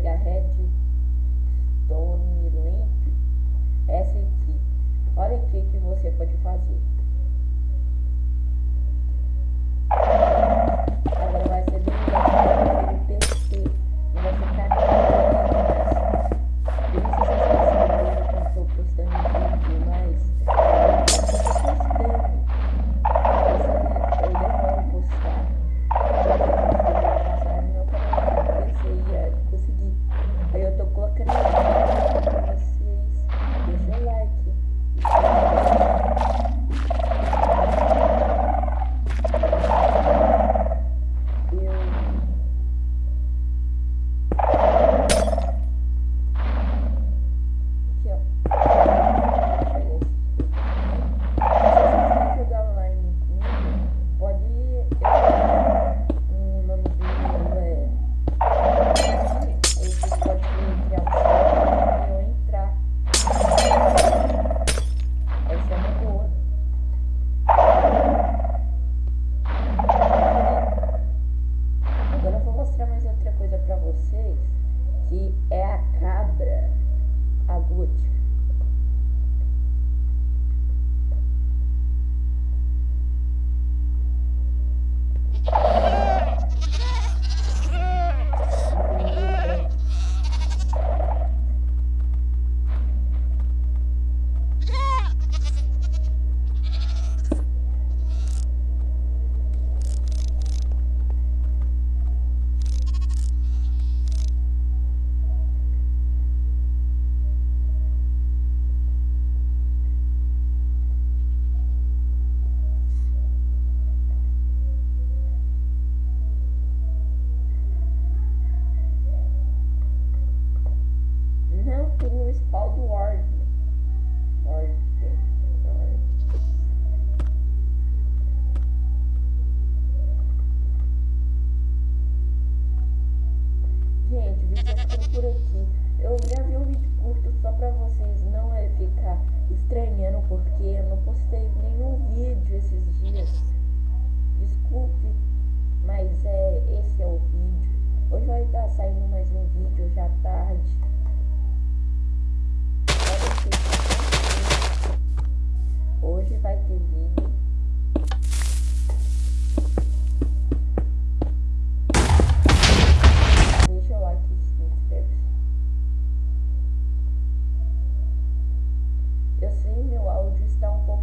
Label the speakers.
Speaker 1: pegar que é spawn do. Ward. Ward. Gente, o vídeo vai ficando por aqui. Eu gravei um vídeo curto só pra vocês não é, ficar estranhando porque eu não postei nenhum vídeo esses dias. Desculpe, mas é esse é o vídeo. Hoje vai estar saindo mais um vídeo já tarde. Hoje vai ter vídeo. Deixa o like e se inscreve. Eu sei, meu áudio está um pouco